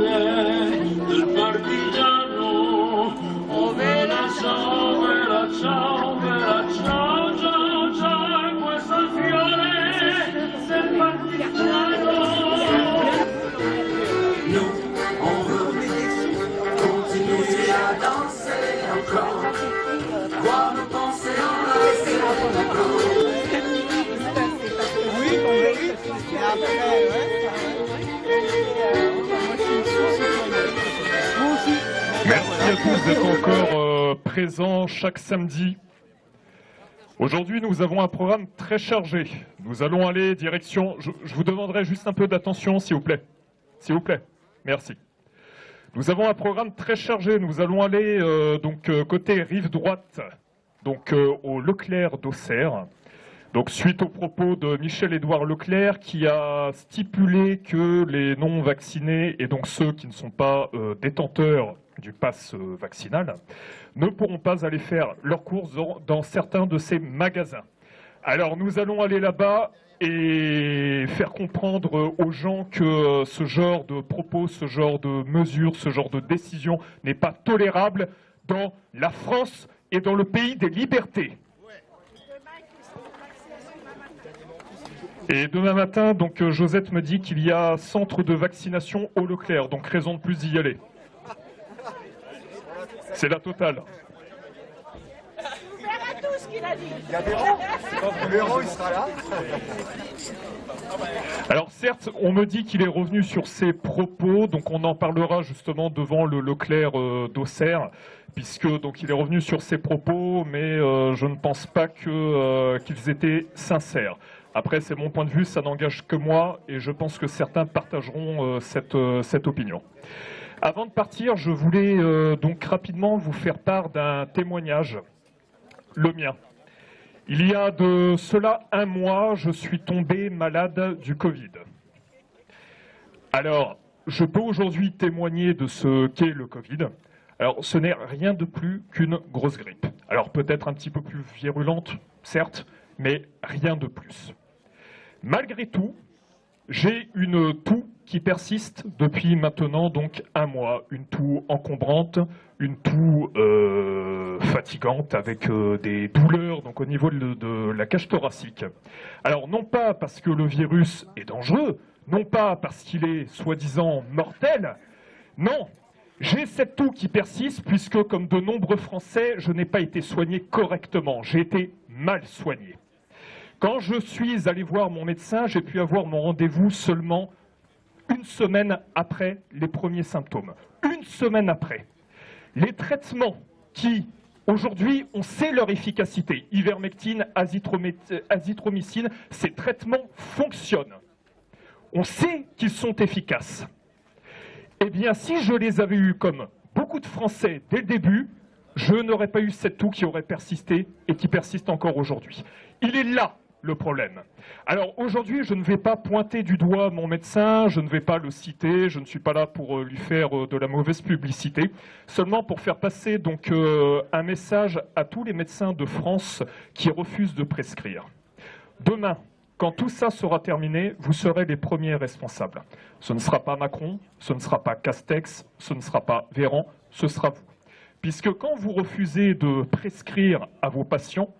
fiore del partigiano, oh vela ciao, vela ciao, vela ciao, ciao, ciao, questo fiore del partigiano. Nous, on veut continuer à danser encore, voir nos pensées enlacer encore. Oui, après, à tous d'être encore euh, présents chaque samedi. Aujourd'hui, nous avons un programme très chargé. Nous allons aller direction... Je, vous demanderai juste un peu d'attention, s'il vous plaît. S'il vous plaît. Merci. Nous avons un programme très chargé. Nous allons aller euh, donc euh, côté rive droite, donc au Leclerc d'Auxerre. Donc suite aux propos de Michel-Édouard Leclerc qui a stipulé que les non-vaccinés et donc ceux qui ne sont pas euh, détenteurs du pass euh, vaccinal ne pourront pas aller faire leurs courses dans, dans certains de ces magasins. Alors nous allons aller là-bas et faire comprendre aux gens que euh, ce genre de propos, ce genre de mesures, ce genre de décision n'est pas tolérable dans la France et dans le pays des libertés. Et demain matin, donc euh, Josette me dit qu'il y a centre de vaccination au Leclerc, donc raison de plus d'y aller. C'est la totale. Il y a il sera là Alors certes, on me dit qu'il est revenu sur ses propos, donc on en parlera justement devant le Leclerc euh, d'Auxerre, puisque donc il est revenu sur ses propos, mais euh, je ne pense pas qu'ils étaient sincères. Après, c'est mon point de vue, ça n'engage que moi, et je pense que certains partageront euh, cette, euh, cette opinion. Avant de partir, je voulais euh, donc rapidement vous faire part d'un témoignage, le mien. Il y a de cela un mois, je suis tombé malade du Covid. Alors, je peux aujourd'hui témoigner de ce qu'est le Covid. Alors, ce n'est rien de plus qu'une grosse grippe. Alors, peut-être un petit peu plus virulente, certes, mais rien de plus. Malgré tout, j'ai une toux qui persiste depuis maintenant donc un mois, une toux encombrante, une toux euh, fatigante avec euh, des douleurs au niveau de, de la cage thoracique. Alors non pas parce que le virus est dangereux, non pas parce qu'il est soi-disant mortel, non, j'ai cette toux qui persiste puisque comme de nombreux Français, je n'ai pas été soigné correctement, j'ai été mal soigné. Quand je suis allé voir mon médecin, j'ai pu avoir mon rendez-vous seulement une semaine après les premiers symptômes. Une semaine après. Les traitements qui, aujourd'hui, on sait leur efficacité, ivermectine, azithromé- azithromycine, ces traitements fonctionnent. On sait qu'ils sont efficaces. Eh bien, si je les avais eus comme beaucoup de Français dès le début, je n'aurais pas eu cette toux qui aurait persisté et qui persiste encore aujourd'hui. Il est là le problème. Alors aujourd'hui, je ne vais pas pointer du doigt mon médecin, je ne vais pas le citer, je ne suis pas là pour euh, lui faire euh, de la mauvaise publicité, seulement pour faire passer donc euh, un message à tous les médecins de France qui refusent de prescrire. Demain, quand tout ça sera terminé, vous serez les premiers responsables. Ce ne sera pas Macron, ce ne sera pas Castex, ce ne sera pas Véran, ce sera vous. Puisque quand vous refusez de prescrire à vos patients,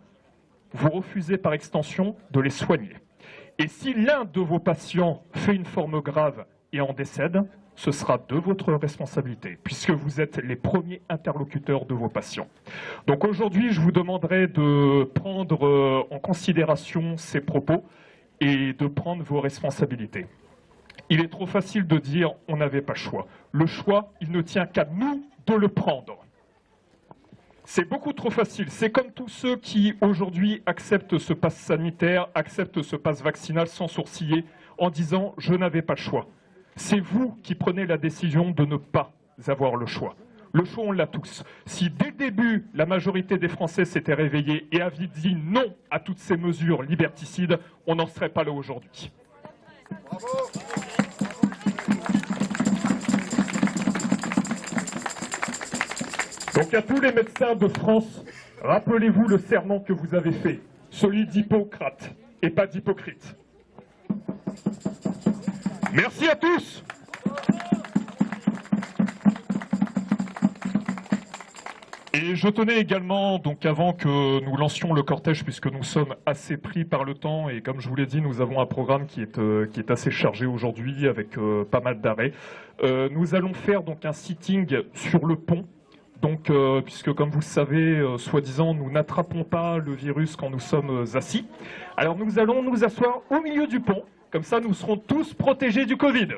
vous refusez par extension de les soigner. Et si l'un de vos patients fait une forme grave et en décède, ce sera de votre responsabilité, puisque vous êtes les premiers interlocuteurs de vos patients. Donc aujourd'hui, je vous demanderai de prendre euh, en considération ces propos et de prendre vos responsabilités. Il est trop facile de dire on n'avait pas le choix. Le choix, il ne tient qu'à nous de le prendre. C'est beaucoup trop facile. C'est comme tous ceux qui aujourd'hui acceptent ce pass sanitaire, acceptent ce pass vaccinal sans sourciller en disant je n'avais pas le choix. C'est vous qui prenez la décision de ne pas avoir le choix. Le choix, on l'a tous. Si dès le début, la majorité des Français s'était réveillée et avait dit non à toutes ces mesures liberticides, on n'en serait pas là aujourd'hui. Donc à tous les médecins de France, rappelez-vous le serment que vous avez fait, celui d'Hippocrate et pas d'hypocrite. Merci à tous Et je tenais également, donc avant que nous lancions le cortège, puisque nous sommes assez pris par le temps, et comme je vous l'ai dit, nous avons un programme qui est, euh, assez chargé aujourd'hui, avec euh, pas mal d'arrêts. Euh, nous allons faire donc un sitting sur le pont, donc, puisque comme vous le savez, soi-disant, nous n'attrapons pas le virus quand nous sommes assis. Alors nous allons nous asseoir au milieu du pont, comme ça nous serons tous protégés du Covid.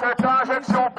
Passage zu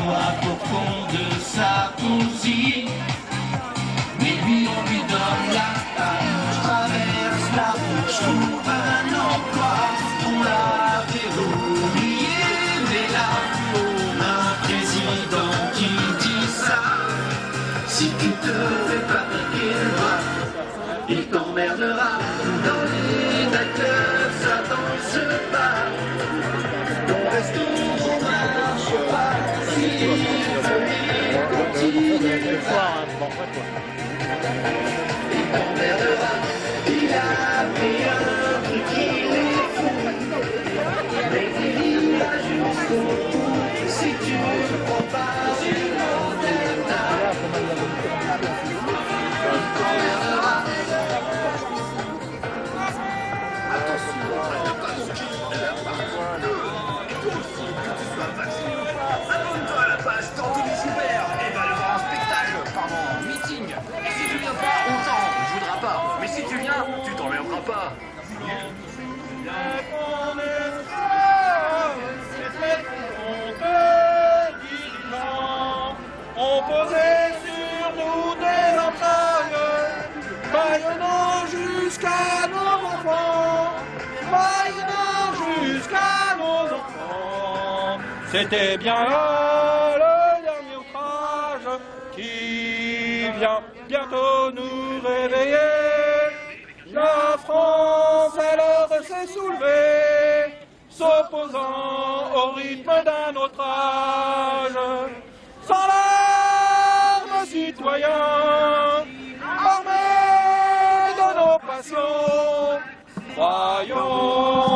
Casse-toi pour voir, Autant, on voudra pas. Mais si tu viens, tu t'emmerderas pas. On posait sur nous des entrailles, baillonnant jusqu'à nos enfants, baillonnant jusqu'à nos enfants. C'était bien là le dernier outrage qui vient bientôt nous réveiller. La France alors s'est soulevée, s'opposant au rythme d'un autre âge. Sans larmes, citoyens, armés de nos passions, croyons.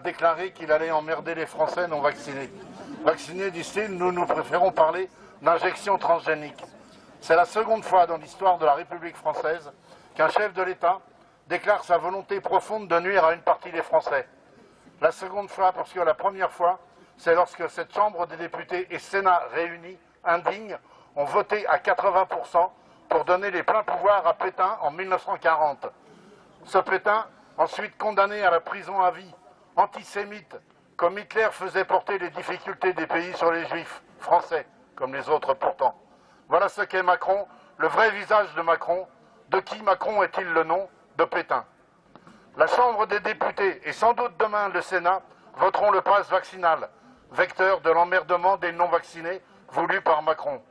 Déclaré qu'il allait emmerder les Français non vaccinés. Vaccinés, disent-ils, nous nous préférons parler d'injection transgénique. C'est la seconde fois dans l'histoire de la République française qu'un chef de l'État déclare sa volonté profonde de nuire à une partie des Français. La seconde fois, parce que la première fois, c'est lorsque cette Chambre des députés et Sénat réunis, indignes, ont voté à 80% pour donner les pleins pouvoirs à Pétain en 1940. Ce Pétain, ensuite condamné à la prison à vie, antisémite, comme Hitler faisait porter les difficultés des pays sur les juifs, français, comme les autres pourtant. Voilà ce qu'est Macron, le vrai visage de Macron. De qui Macron est-il le nom De Pétain. La Chambre des députés et sans doute demain le Sénat voteront le pass vaccinal, vecteur de l'emmerdement des non-vaccinés voulu par Macron.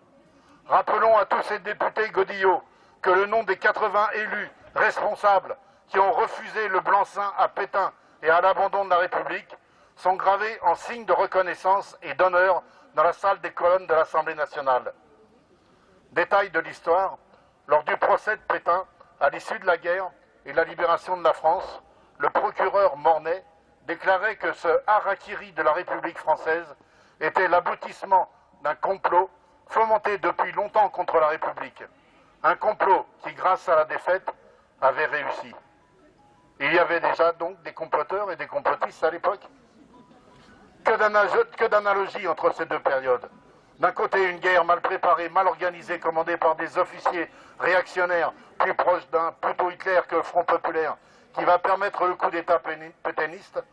Rappelons à tous ces députés godillots que le nom des 80 élus responsables qui ont refusé le blanc-seing à Pétain et à l'abandon de la République sont gravés en signe de reconnaissance et d'honneur dans la salle des colonnes de l'Assemblée nationale. Détail de l'histoire, lors du procès de Pétain, à l'issue de la guerre et de la libération de la France, le procureur Mornay déclarait que ce harakiri de la République française était l'aboutissement d'un complot fomenté depuis longtemps contre la République. Un complot qui, grâce à la défaite, avait réussi. Il y avait déjà donc des comploteurs et des complotistes à l'époque. Que d'analogie entre ces deux périodes. D'un côté, une guerre mal préparée, mal organisée, commandée par des officiers réactionnaires, plus proches d'un plutôt Hitler que le Front populaire, qui va permettre le coup d'État pétainiste.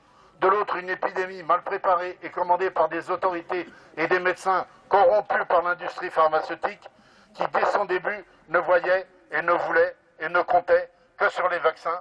De l'autre, une épidémie mal préparée et commandée par des autorités et des médecins corrompus par l'industrie pharmaceutique, qui dès son début ne voyait et ne voulait et ne comptait que sur les vaccins,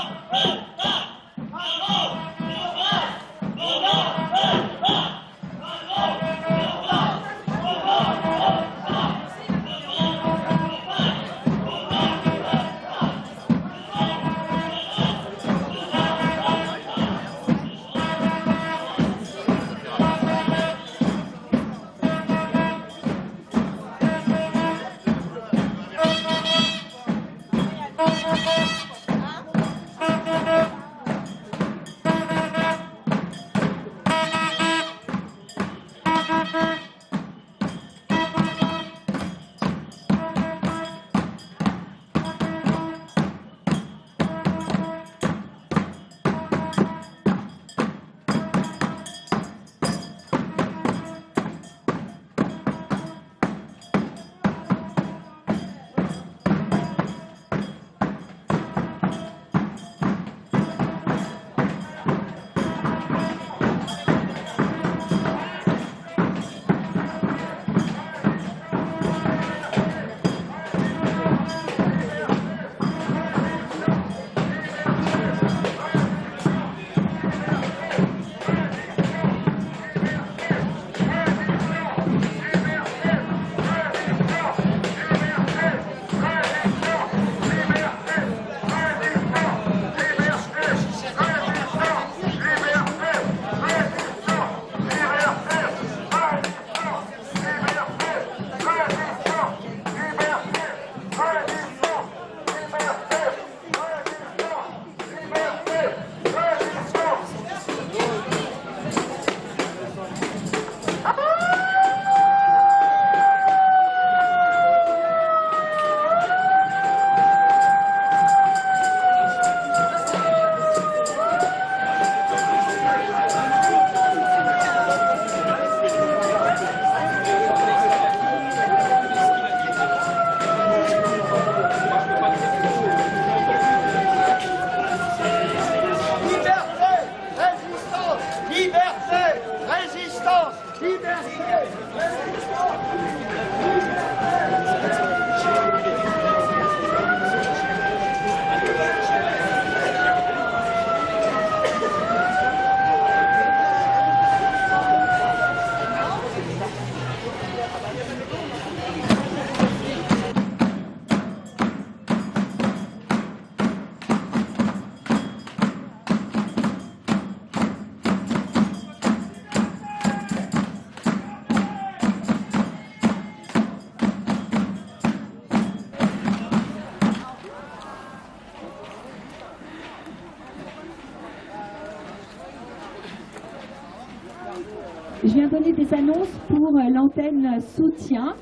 soutien.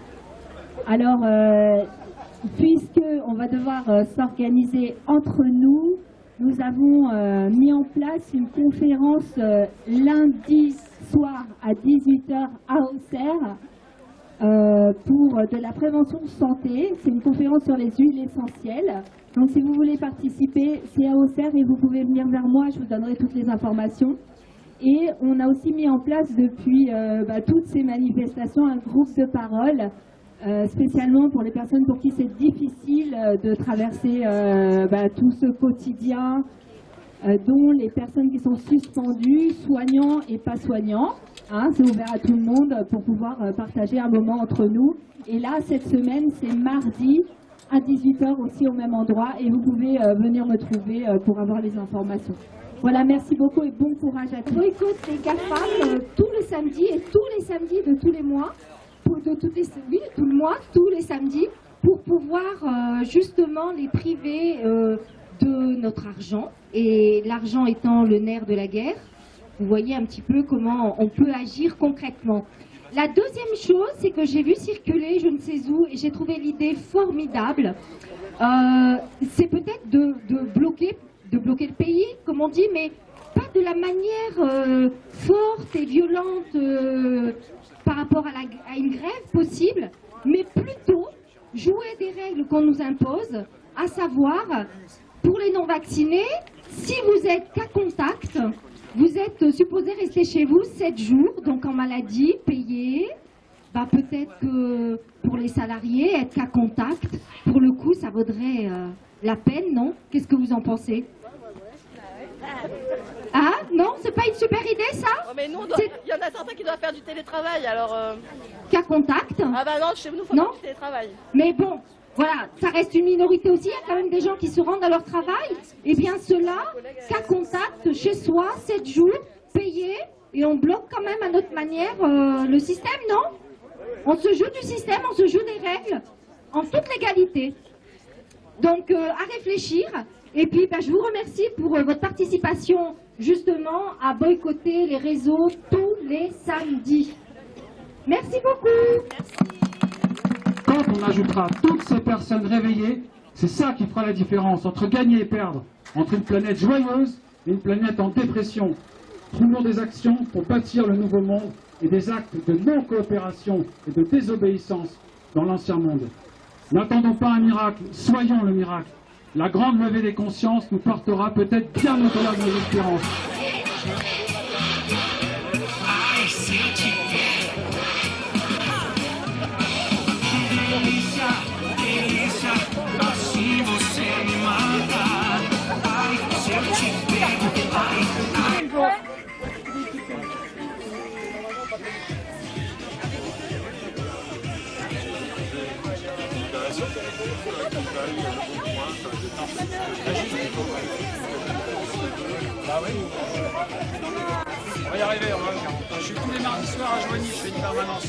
Alors, euh, puisque on va devoir euh, s'organiser entre nous, nous avons euh, mis en place une conférence euh, lundi soir à 18h à Auxerre pour de la prévention santé. C'est une conférence sur les huiles essentielles. Donc si vous voulez participer, c'est à Auxerre et vous pouvez venir vers moi, je vous donnerai toutes les informations. Et on a aussi mis en place depuis euh, bah, toutes ces manifestations un groupe de parole, euh, spécialement pour les personnes pour qui c'est difficile euh, de traverser bah, tout ce quotidien, dont les personnes qui sont suspendues, soignants et pas soignants. Hein, c'est ouvert à tout le monde pour pouvoir partager un moment entre nous. Et là, cette semaine, c'est mardi à 18h aussi au même endroit et vous pouvez venir me trouver pour avoir les informations. Voilà, merci beaucoup et bon courage à tous. boycott les GAFAM euh, tous les samedis et tous les samedis de tous les mois, pour, de les, oui, tout le mois, tous les samedis, pour pouvoir euh, justement les priver euh, de notre argent, et l'argent étant le nerf de la guerre. Vous voyez un petit peu comment on peut agir concrètement. La deuxième chose, c'est que j'ai vu circuler, je ne sais où, et j'ai trouvé l'idée formidable. C'est peut-être de, de bloquer, de bloquer le pays, on dit, mais pas de la manière euh, forte et violente euh, par rapport à une grève possible, mais plutôt jouer des règles qu'on nous impose, à savoir, pour les non-vaccinés, si vous êtes cas contact, vous êtes supposé rester chez vous 7 jours, donc en maladie, payé. Bah, peut-être que pour les salariés, être cas contact, pour le coup, ça vaudrait euh, la peine, non? Qu'est-ce que vous en pensez? Ah, non C'est pas une super idée, ça Oh, mais nous, il y en a certains qui doivent faire du télétravail, alors... euh, Cas contact Ah bah non, chez nous, faut Non. faire du télétravail. Mais bon, voilà, ça reste une minorité aussi. Il y a quand même des gens qui se rendent à leur travail. Eh bien, ceux-là, cas contact chez soi, 7 jours, payés, et on bloque quand même à notre manière euh, le système, non? On se joue du système, on se joue des règles, en toute légalité. Donc, euh, à réfléchir. Et puis, ben, je vous remercie pour euh, votre participation, justement, à boycotter les réseaux tous les samedis. Merci beaucoup. Quand on ajoutera toutes ces personnes réveillées, c'est ça qui fera la différence entre gagner et perdre, entre une planète joyeuse et une planète en dépression. Trouvons des actions pour bâtir le nouveau monde et des actes de non-coopération et de désobéissance dans l'ancien monde. N'attendons pas un miracle, soyons le miracle. La grande levée des consciences nous portera peut-être bien au-delà de nos espérances. Bah oui. On va y arriver, on va le faire. Je suis tous les mardis soirs à Joigny, je fais une permanence.